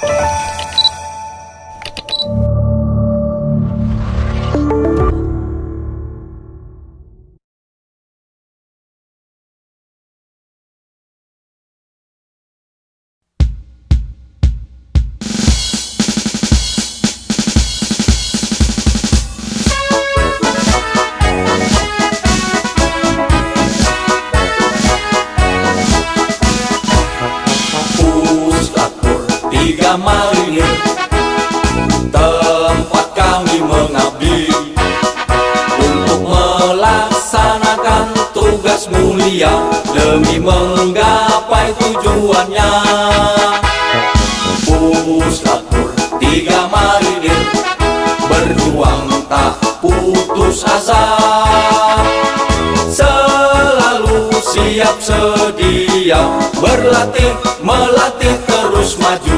Bye. Marinir. Tempat kami mengabdi. Untuk melaksanakan tugas mulia Demi menggapai tujuannya. Puslakur tiga marinir. Berjuang tak putus asa. Selalu siap sedia. Berlatih, melatih terus maju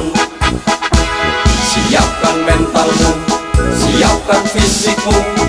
físico.